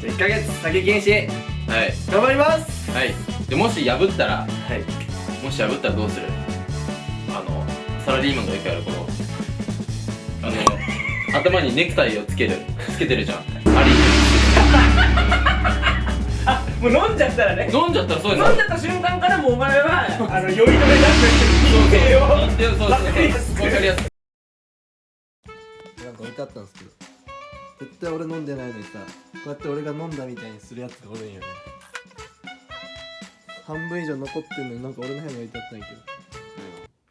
じゃあ1ヶ月酒禁止はい。頑張りますはい。でもし破ったらはい。もし破ったらどうする？あのサラリーマンがよくやるこのあの 頭にネクタイをつけるつけてるじゃん。アリ あもう飲んじゃったらね。飲んじゃったらそうです飲んじゃった瞬間からもうお前はあの酔い止めなくてそうそうそう。わかりやすく。わかりやすく。なんか置いてあったんですけど絶対俺飲んでないのにさこうやって俺が飲んだみたいにするやつがおるんよね。半分以上残ってんのになんか俺の部屋に置いてあったんやけど。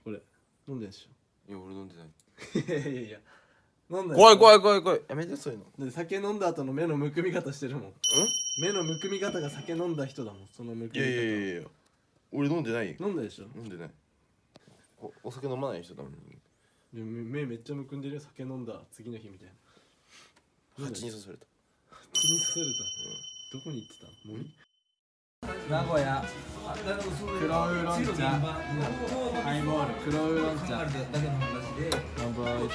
これ飲んでんでしいや俺飲んでない。ょいやいやいや。飲んだ怖い怖いい怖い怖い。やめてそういうの。で酒飲んだ後の目のむくみ方してるもん。目のむくみ方が酒飲んだ人だもんそのむくみ方。いやいやいやいや。俺飲んでないよ。飲んだでしょ？飲んでない。おお酒飲まない人だもん。で目目めっちゃむくんでるよ酒飲んだ次の日みたいな蜂に刺された。気にさせれた、どこに行ってた？もういい名古屋。黒ウーロン茶。ハイボール。黒ウーロン茶。乾杯。おい。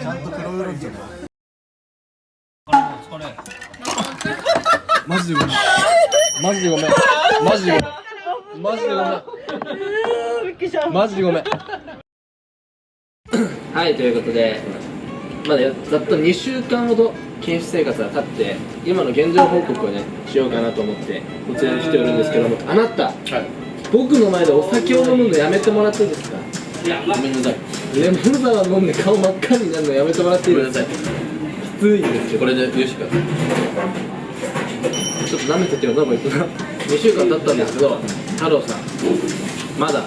ちゃんと黒ウーロン茶だマジでごめんマジでごめんマジでごめんマジでごめんマジでごめん。はいということでまだざっと2週間ほど禁止生活が経って今の現状報告をねしようかなと思ってこちらに来ておるんですけどもあなた、僕の前でお酒を飲むのやめてもらっていいですか？ごめんなさい。レモンサワー飲んで顔真っ赤になるのやめてもらっていいですか？さい。きついんですけどこれで許してくださいちょっと舐めててよなこいつな。2週間経ったんですけど太郎さんまだ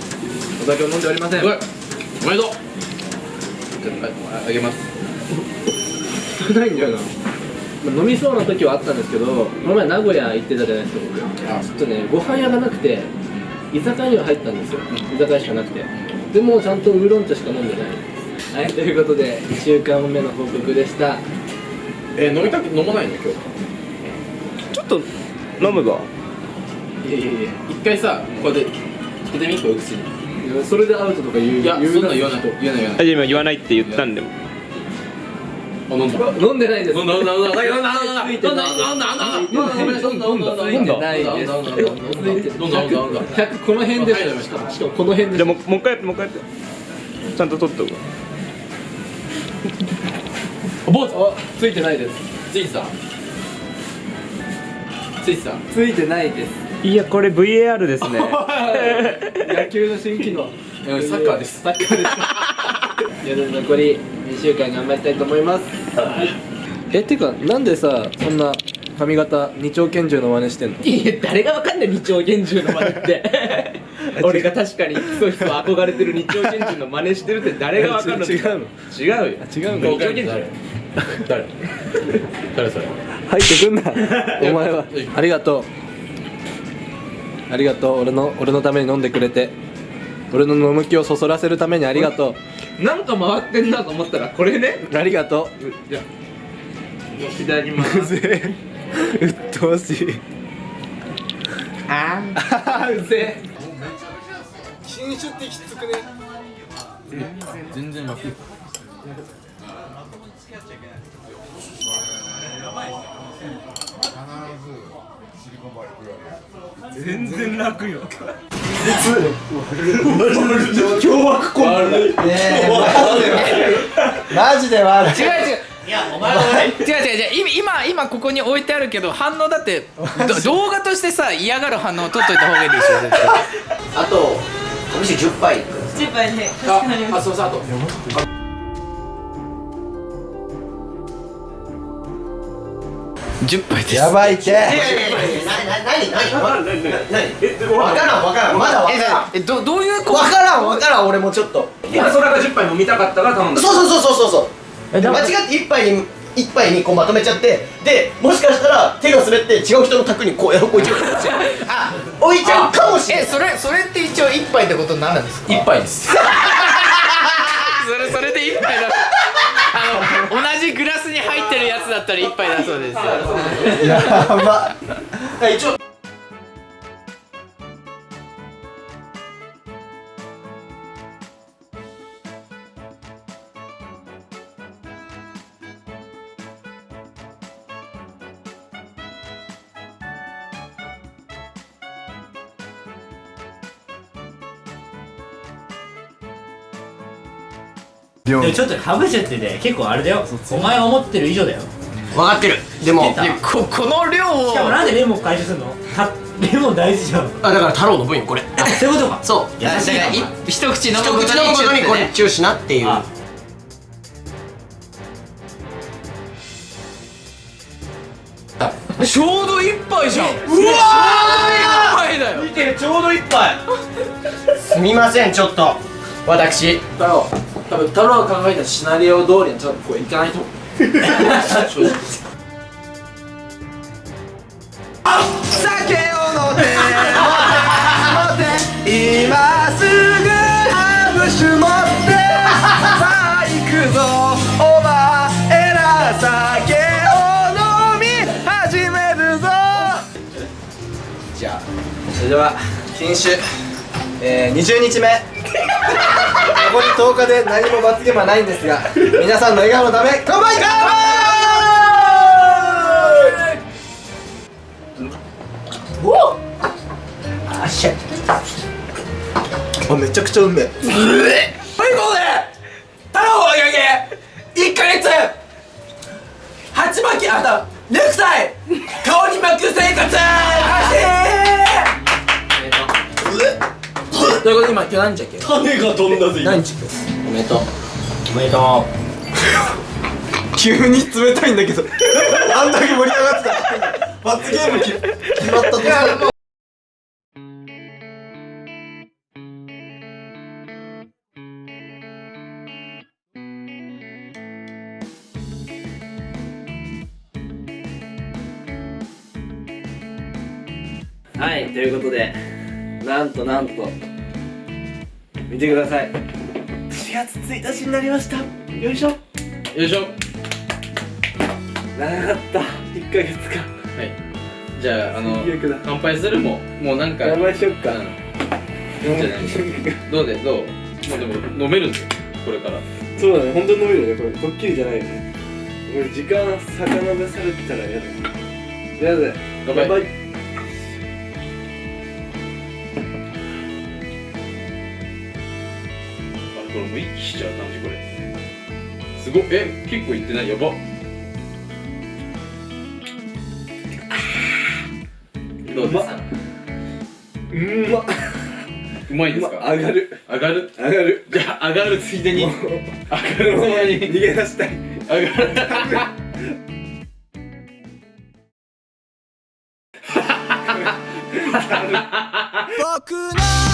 お酒を飲んでおりません。おいおめでとう。あああげます。少ないんだよな、まあ飲みそうな時はあったんですけどこの前名古屋行ってたじゃないですかちょっとねご飯屋がなくて居酒屋には入ったんですよ。居酒屋しかなくて。でもちゃんとウーロン茶しか飲んでない。はいということで1週間目の報告でした。え飲みたく飲まないの？今日。ちょっと飲むば。いやいやいや。一回さこうやってつけてみこう口にいやそれでアウトとか言ういや言うそんなん言わない言わない言わない。今言わないって言ったんでも。あ飲んだ。飲んでないです飲んだ。飲んだ飲んだ飲んだ。飲んだ飲んだ。飲んだ飲んだ。飲んだ飲んだ。ついてないです飲んだ飲んだ。飲んだ飲んだ。飲んだ飲んだ。100この辺でしかもしかもこの辺でじゃあもうもう一回やってもう一回やってちゃんと取っとく坊主あついてないです。ついてた。ついてた。ついてないですいやこれ VAR ですね。野球の新機能。サッカーです。サッカーです。夜残り2週間頑張りたいと思います。えってかなんでさそんな髪型二丁拳銃の真似してんの？いや誰がわかんない二丁拳銃の真似って。俺が確かにひそひそ憧れてる二丁拳銃の真似してるって誰がわかんの？違うの？違うよ。違うんだ二丁拳銃。誰？誰？誰それ？入ってくんな。お前は。ありがとうありがとう。俺の俺のために飲んでくれて。俺の飲む気をそそらせるためにありがとなんか回ってんなと思ったらこれね。うありがとじゃあいただきまううすぜえうっとうしいああーうぜえ新種ってきつくね全然楽全然楽よ。マジで悪い。違う違ういやお前違う。違う。違う。今今ここに置いてあるけど反応だってど動画としてさ嫌がる反応を取っといた方がいいですよ絶対。あとお店10杯。10杯ね。ああそうそうあと 10杯です。やばいって。いやいやいやいやなな何何何わからんわからん。まだわからあえどどういうこんわからんわからん俺もちょっと。今それが10杯飲みたかったから頼んだ。そうそうそうそうそうそう。間違って一杯に一杯にこうまとめちゃってでもしかしたら手が滑って違う人の卓にこうや置いちゃうあ置いちゃうかもしれないえそれそれって一応1杯ってことになるんですか？一杯です。それそれで1杯だあったら一杯だそうです。やば。一応。でもちょっとかぶせてて結構あれだよお前が思ってる以上だよ分かってる。でもここの量を。しかもなんでレモン回収するの？たレモン大事じゃん。あだから太郎の分よこれ。あそういうことか。そう。優しいなだからい一口飲む一口飲むことにこれチューしなっていう。あちょうど一杯じゃん。うわー！一杯だよ。見てちょうど一杯。すみませんちょっと。私。太郎。多分太郎が考えたシナリオ通りにちょっとこういかないと正直酒を飲んで今すぐハブ酒持ってさあ行くぞお前ら酒を飲み始めるぞ。じゃあそれでは禁酒、えー、20日目。残り10日で何も罰ゲームはないんですが皆さんの笑顔のため乾杯乾あっしゃ杯めちゃくちゃうめえ。はいここで！太郎をあげ1ヶ月！鉢巻きあとネクタイ！顔に巻く生活ということで今今日何日だっけ？種が飛んだぜ何日？おめでとう。おめでと急に冷たいんだけど。あんだけ盛り上がってた。罰ゲームき決まったとしてもはいということでなんとなんと見てください。4月1日になりました。よいしょ。よいしょ。長かった。1ヶ月か。はい。じゃああの乾杯するももうなんか乾杯しよっか。うん。いいんじゃないどうでどう？もうでも飲めるんですよこれから。そうだね本当に飲めるよ。ねこれドッキリじゃないよね。これ時間遡されてたら嫌だ。とりあえず乾杯これもう一気しちゃう感じこれ。すごっ。え結構いってない？やば。どうですか？うんま。うまいですか？上がる。上がる？上がる。じゃあ上がるついでに。上がるままに。逃げ出したい。上がる